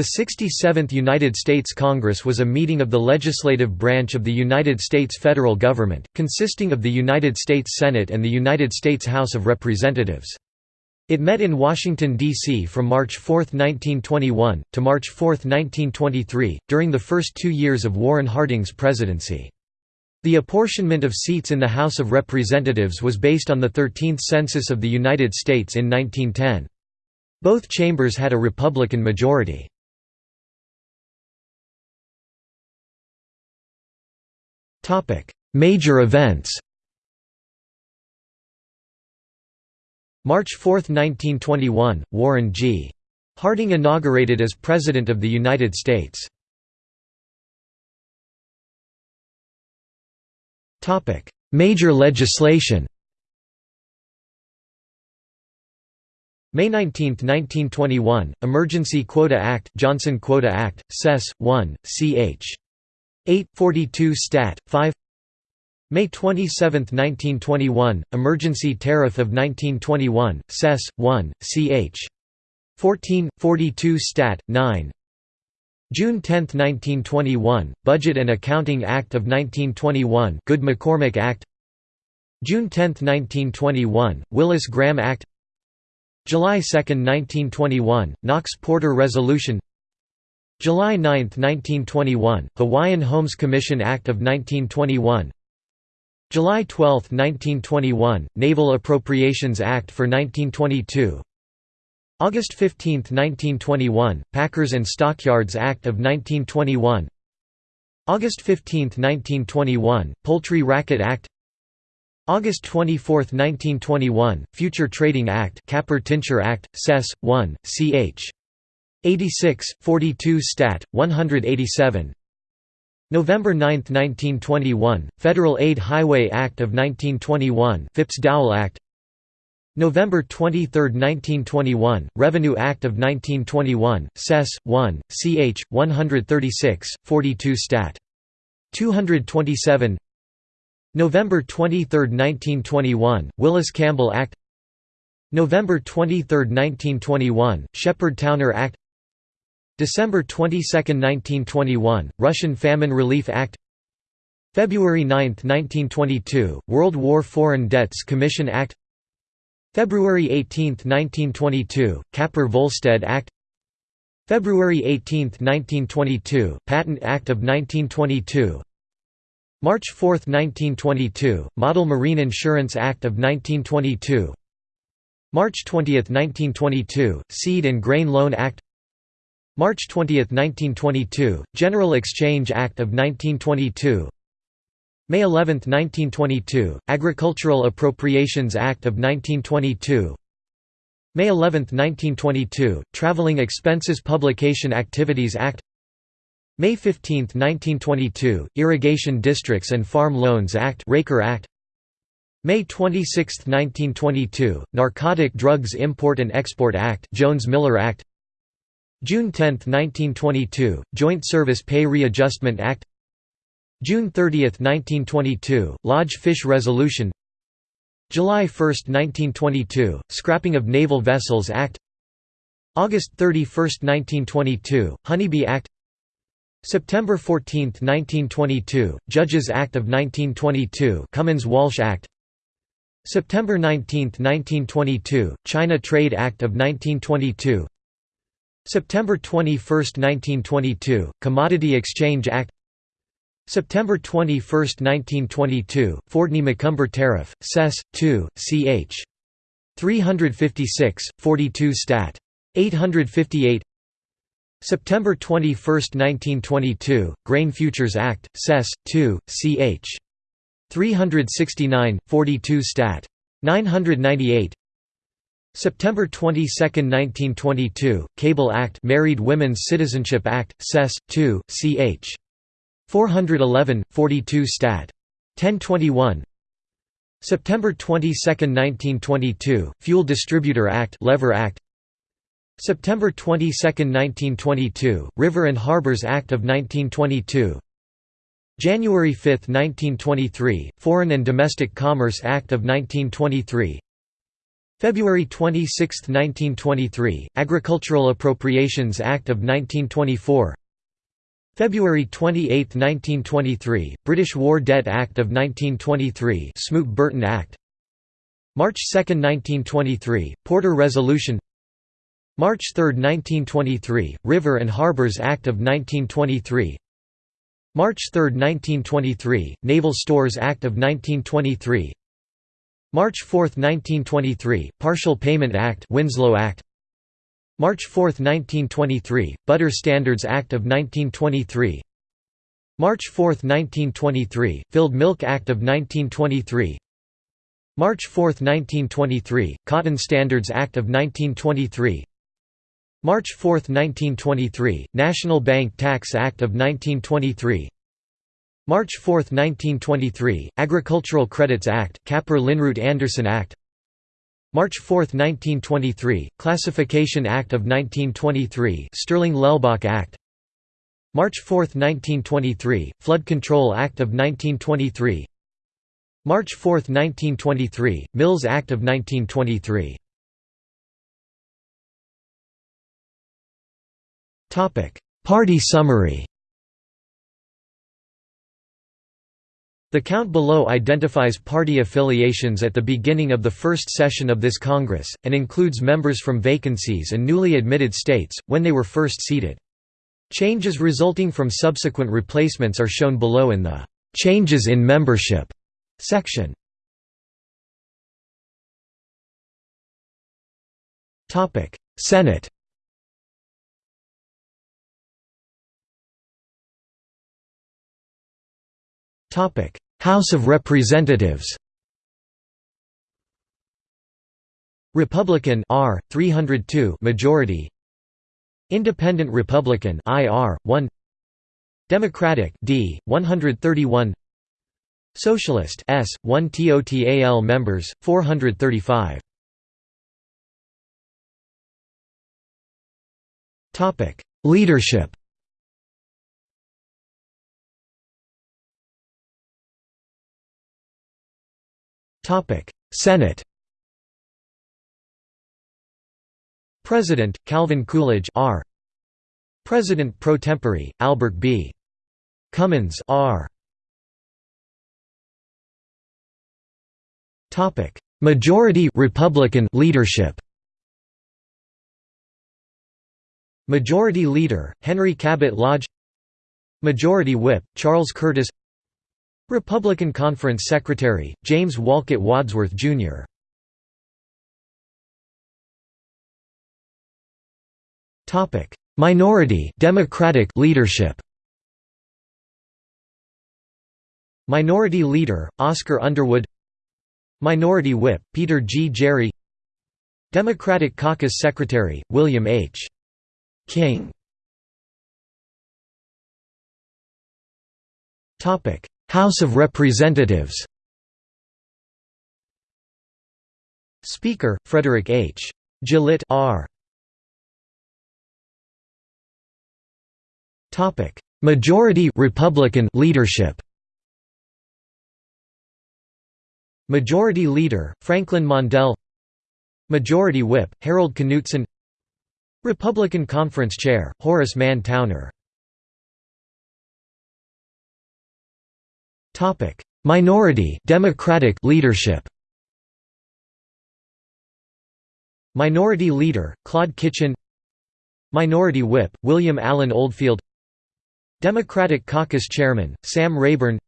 The 67th United States Congress was a meeting of the legislative branch of the United States federal government, consisting of the United States Senate and the United States House of Representatives. It met in Washington, D.C. from March 4, 1921, to March 4, 1923, during the first two years of Warren Harding's presidency. The apportionment of seats in the House of Representatives was based on the 13th Census of the United States in 1910. Both chambers had a Republican majority. Major events March 4, 1921, Warren G. Harding inaugurated as President of the United States. Major legislation May 19, 1921, Emergency Quota Act Johnson Quota Act, Sess. 1, ch. 8, 42 Stat. 5 May 27, 1921, Emergency Tariff of 1921, Sess. 1, ch. 14, 42 Stat. 9 June 10, 1921, Budget and Accounting Act of 1921 Good-McCormick Act June 10, 1921, Willis-Graham Act July 2, 1921, Knox-Porter Resolution July 9, 1921, Hawaiian Homes Commission Act of 1921 July 12, 1921, Naval Appropriations Act for 1922 August 15, 1921, Packers and Stockyards Act of 1921 August 15, 1921, Poultry Racket Act August 24, 1921, Future Trading Act Capper Tincher Act, Sess. 1, ch. 86, 42 Stat. 187 November 9, 1921, Federal Aid Highway Act of 1921 Phipps-Dowell Act November 23, 1921, Revenue Act of 1921, Sess. 1, ch. 136, 42 Stat. 227 November 23, 1921, Willis-Campbell Act November 23, 1921, Sheppard-Towner Act December 22, 1921, Russian Famine Relief Act. February 9, 1922, World War Foreign Debts Commission Act. February 18, 1922, Capper-Volstead Act. February 18, 1922, Patent Act of 1922 March 4, 1922, Model Marine Insurance Act of 1922 March 20, 1922, Seed and Grain Loan Act March 20, 1922, General Exchange Act of 1922 May 11, 1922, Agricultural Appropriations Act of 1922 May 11, 1922, Traveling Expenses Publication Activities Act. May 15, 1922, Irrigation Districts and Farm Loans Act Raker Act. May 26, 1922, Narcotic Drugs Import and Export Act Jones-Miller Act June 10, 1922, Joint Service Pay Readjustment Act. June 30, 1922, Lodge Fish Resolution. July 1, 1922, Scrapping of Naval Vessels Act. August 31, 1922, Honeybee Act. September 14, 1922, Judges Act of 1922 Cummins-Walsh Act. September 19, 1922, China Trade Act of 1922 September 21, 1922, Commodity Exchange Act September 21, 1922, Fordney-McCumber Tariff, Sess. 2, ch. 356, 42 Stat. 858 September 21, 1922, Grain Futures Act, Sess. 2, ch. 369, 42 Stat. 998 September 22, 1922, Cable Act Married Women's Citizenship Act, Sess. 2, ch. 411, 42 Stat. 1021 September 22, 1922, Fuel Distributor Act Lever Act September 22, 1922, River and Harbors Act of 1922 January 5, 1923, Foreign and Domestic Commerce Act of 1923 February 26, 1923 – Agricultural Appropriations Act of 1924 February 28, 1923 – British War Debt Act of 1923 Smoot-Burton Act. March 2, 1923 – Porter Resolution. March 3, 1923 – River and Harbours Act of 1923 March 3, 1923 – Naval Stores Act of 1923 March 4, 1923 – Partial Payment Act Winslow Act. March 4, 1923 – Butter Standards Act of 1923 March 4, 1923 – Filled Milk Act of 1923 March 4, 1923 – Cotton Standards Act of 1923 March 4, 1923 – National Bank Tax Act of 1923 March 4, 1923 – Agricultural Credits Act, Capper-Lenroot Anderson Act. March 4, 1923 – Classification Act of 1923 Sterling-Lehlbach Act. March 4, 1923 – Flood Control Act of 1923 March 4, 1923 – Mills Act of 1923 Party summary The count below identifies party affiliations at the beginning of the first session of this Congress, and includes members from vacancies and newly admitted states, when they were first seated. Changes resulting from subsequent replacements are shown below in the "'Changes in Membership' section. Senate House of Representatives Republican R 302 majority. Independent Republican IR 1 Democratic D 131 Socialist S 1 TOTAL members 435 Topic. Leadership Senate President Calvin Coolidge R. President pro tempore Albert B. Cummins R. Topic. Majority Republican leadership Majority Leader Henry Cabot Lodge Majority Whip Charles Curtis Republican Conference Secretary, James Wolcott Wadsworth, Jr. Minority Democratic leadership Minority Leader, Oscar Underwood Minority Whip, Peter G. Gerry Democratic Caucus Secretary, William H. King House of Representatives. Speaker, Frederick H. Gillett R. Topic: Majority Republican leadership. Majority Leader, Franklin Mondell. Majority Whip, Harold Knutson. Republican Conference Chair, Horace Mann Towner Topic: Minority Democratic leadership. Minority Leader Claude Kitchin. Minority Whip William Allen Oldfield. Democratic Caucus Chairman Sam Rayburn.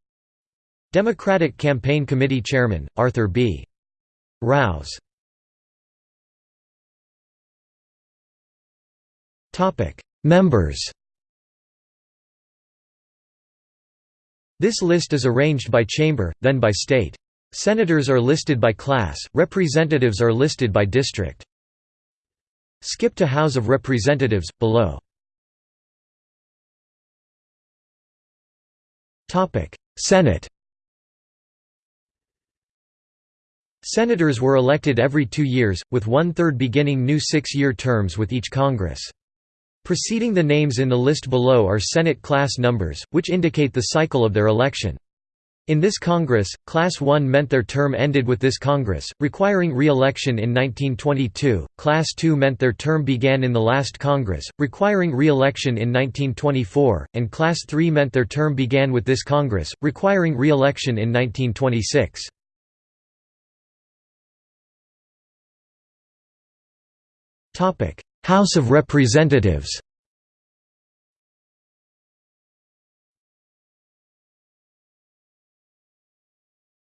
Democratic Campaign Committee Chairman Arthur B. Rouse. Topic. Members This list is arranged by chamber, then by state. Senators are listed by class, representatives are listed by district. Skip to House of Representatives, below. Senate Senators were elected every two years, with one-third beginning new six-year terms with each Congress. Preceding the names in the list below are Senate class numbers, which indicate the cycle of their election. In this Congress, Class 1 meant their term ended with this Congress, requiring re-election in 1922, Class 2 meant their term began in the last Congress, requiring re-election in 1924, and Class 3 meant their term began with this Congress, requiring re-election in 1926. House of Representatives.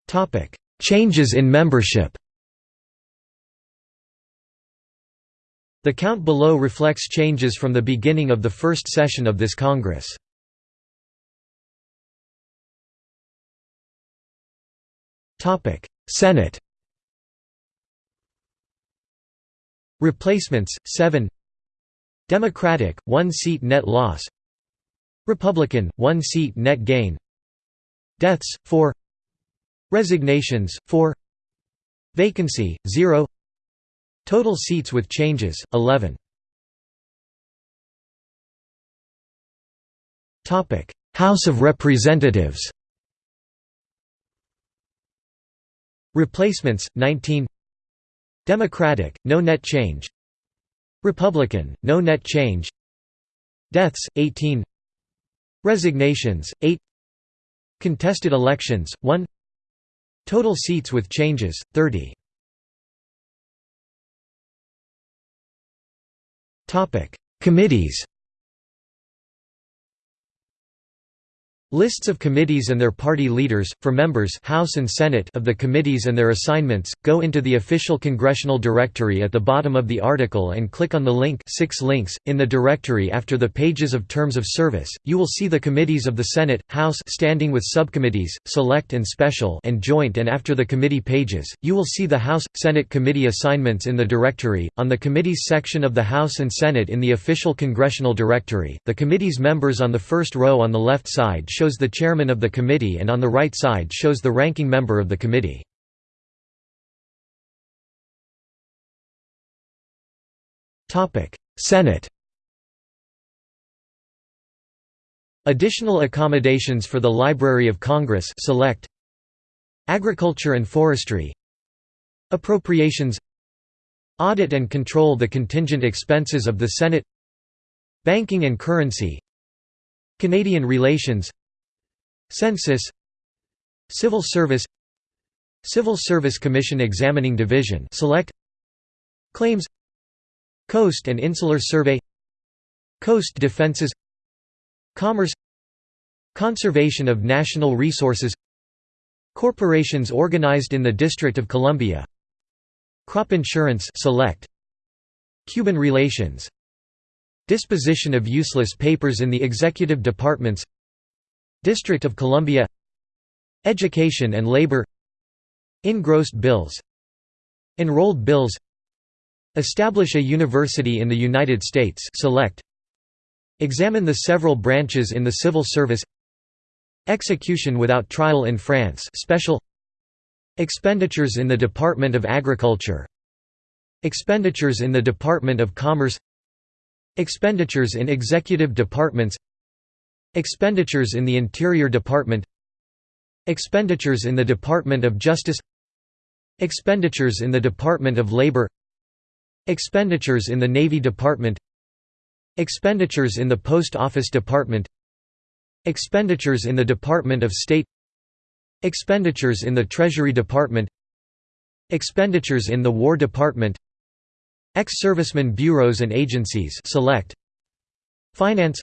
Topic: Changes in membership. The count below reflects changes from the beginning of the first session of this Congress. Senate Replacements 7 Democratic 1 seat net loss. Republican 1 seat net gain. Deaths 4 Resignations, 4 Vacancy, 0 Total seats with changes, 11 House of Representatives. Replacements, 19 Democratic, no net change. Republican, no net change. Deaths, 18 Resignations, 8 Contested elections, 1 Total seats with changes, 30. Committees Lists of committees and their party leaders, for members House and Senate of the committees and their assignments, go into the official congressional directory at the bottom of the article and click on the link six links. .In the directory after the pages of terms of service, you will see the committees of the Senate, House standing with subcommittees, select and special and joint and after the committee pages, you will see the House, Senate committee assignments in the directory. On the committees section of the House and Senate in the official congressional directory, the committee's members on the first row on the left side shows the chairman of the committee and on the right side shows the ranking member of the committee. Senate Additional accommodations for the Library of Congress select Agriculture and Forestry Appropriations Audit and control the contingent expenses of the Senate Banking and currency Canadian relations Census Civil Service Civil Service Commission Examining Division Select Claims Coast and Insular Survey Coast Defenses Commerce Conservation of National Resources Corporations organized in the District of Columbia Crop Insurance Select Cuban Relations Disposition of useless papers in the executive departments District of Columbia. Education and Labor. Engrossed bills. Enrolled bills. Establish a university in the United States. Select. Examine the several branches in the civil service. Execution without trial in France. Special. Expenditures in the Department of Agriculture. Expenditures in the Department of Commerce. Expenditures in executive departments Expenditures in the Interior Department Expenditures in the Department of Justice Expenditures in the Department of Labor Expenditures in the Navy Department Expenditures in the Post Office Department Expenditures in the Department of State Expenditures in the Treasury Department Expenditures in the War Department Ex-servicemen bureaus and agencies select. Finance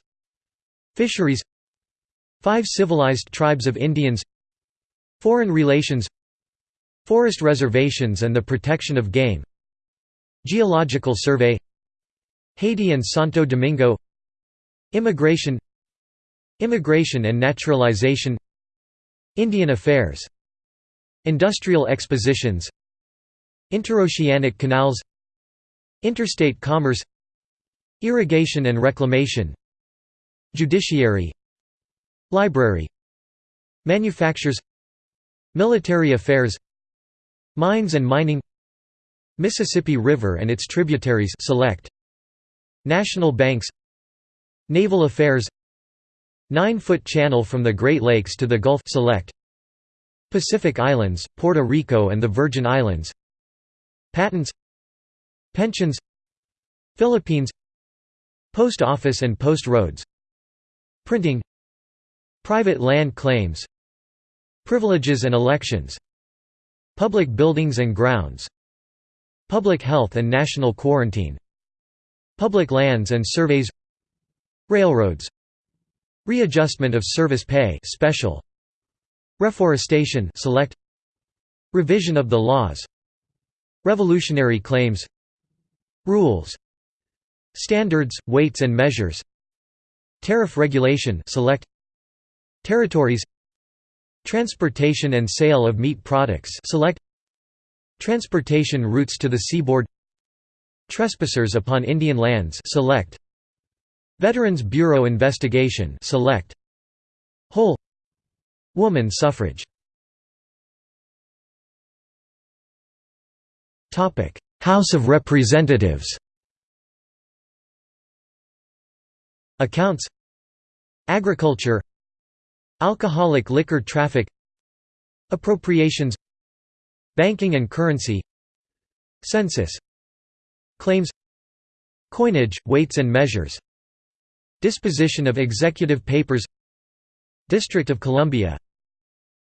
Fisheries Five civilized tribes of Indians Foreign relations Forest reservations and the protection of game. Geological survey Haiti and Santo Domingo Immigration Immigration and naturalization Indian affairs Industrial expositions Interoceanic canals Interstate commerce Irrigation and reclamation Judiciary Library Manufactures Military affairs Mines and mining Mississippi River and its tributaries select National banks Naval affairs Nine-foot channel from the Great Lakes to the Gulf select Pacific Islands, Puerto Rico and the Virgin Islands Patents Pensions Philippines Post Office and Post Roads Printing Private land claims Privileges and elections Public buildings and grounds Public health and national quarantine Public lands and surveys Railroads Readjustment of service pay special Reforestation select Revision of the laws Revolutionary claims Rules Standards, weights and measures Tariff regulation select Territories Transportation and sale of meat products select Transportation routes to the seaboard Trespassers upon Indian lands select Veterans Bureau investigation select Whole Woman suffrage House of Representatives Accounts Agriculture Alcoholic liquor traffic Appropriations Banking and currency Census Claims Coinage, weights and measures Disposition of executive papers District of Columbia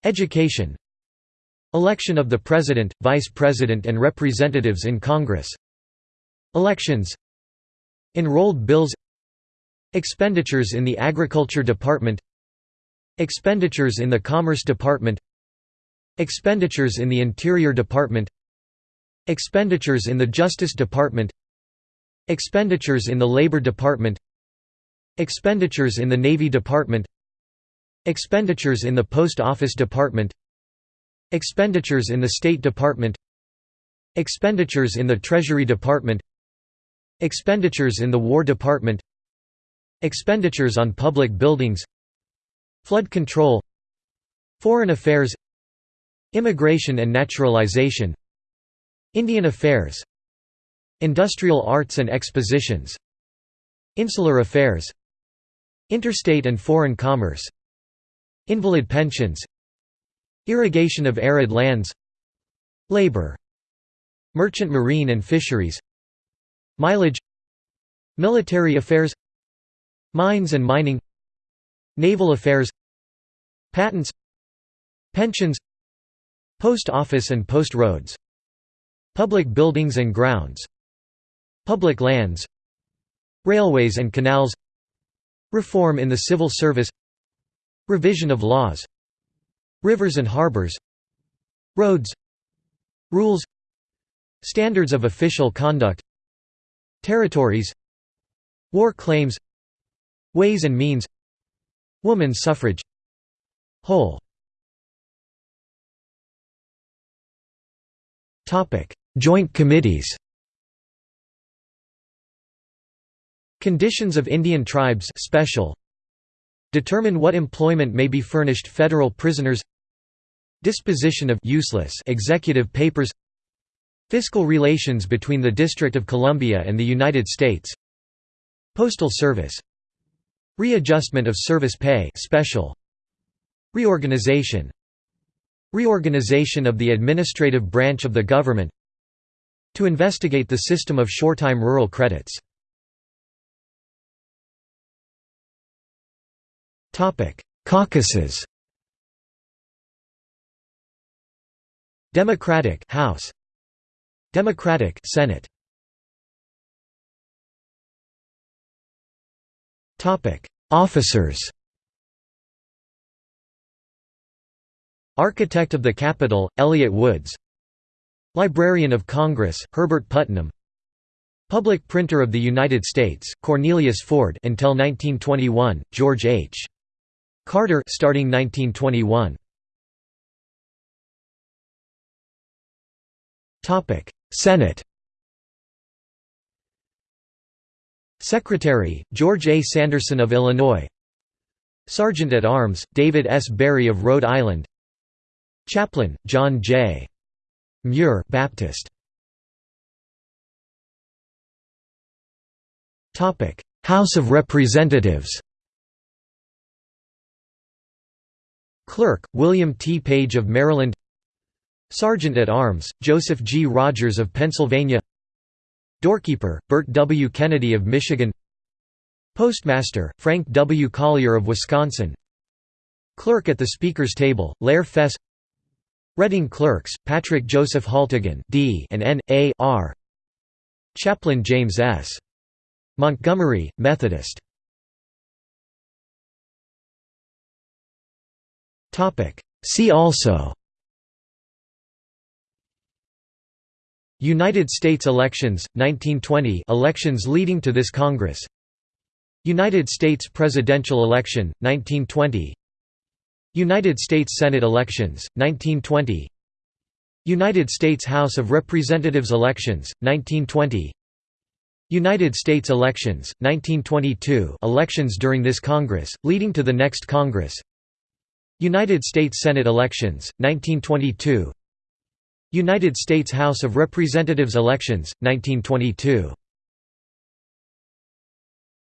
Education Election of the President, Vice President and Representatives in Congress Elections Enrolled bills Expenditures in the Agriculture Department Expenditures in the Commerce Department Expenditures in the Interior Department Expenditures in the Justice Department Expenditures in the Labor Department Expenditures in the Navy Department Expenditures in the Post Office Department Expenditures in the State Department Expenditures in the Treasury Department Expenditures in the War Department Expenditures on public buildings Flood control Foreign affairs Immigration and naturalization Indian affairs Industrial arts and expositions Insular affairs Interstate and foreign commerce Invalid pensions Irrigation of arid lands Labor Merchant marine and fisheries Mileage Military affairs Mines and mining Naval affairs Patents Pensions Post office and post roads Public buildings and grounds Public lands Railways and canals Reform in the civil service Revision of laws Rivers and harbors Roads Rules Standards of official conduct Territories War claims Ways and means. Woman suffrage. Whole. Joint committees. Conditions of Indian tribes special. Determine what employment may be furnished federal prisoners. Disposition of useless executive papers. Fiscal relations between the District of Columbia and the United States. Postal Service Readjustment of service pay special Reorganization. Reorganization of the administrative branch of the government. To investigate the system of shoretime rural credits. Caucuses. Democratic House. Democratic Senate Officers. Architect of the Capitol, Elliott Woods. Librarian of Congress, Herbert Putnam. Public Printer of the United States, Cornelius Ford until 1921, George H. Carter starting 1921. Topic: Senate. Secretary, George A. Sanderson of Illinois Sergeant at Arms, David S. Barry of Rhode Island Chaplain, John J. Muir Baptist. House of Representatives Clerk, William T. Page of Maryland Sergeant at Arms, Joseph G. Rogers of Pennsylvania Doorkeeper, Bert W. Kennedy of Michigan Postmaster, Frank W. Collier of Wisconsin Clerk at the Speaker's table, Lehr Fess Reading Clerks, Patrick Joseph Haltigan D and N. A. R. Chaplain James S. Montgomery, Methodist See also United States elections, 1920 elections leading to this Congress. United States presidential election, 1920 United States Senate elections, 1920 United States House of Representatives elections, 1920 United States elections, 1922 elections during this Congress, leading to the next Congress. United States Senate elections, 1922 United States House of Representatives elections, 1922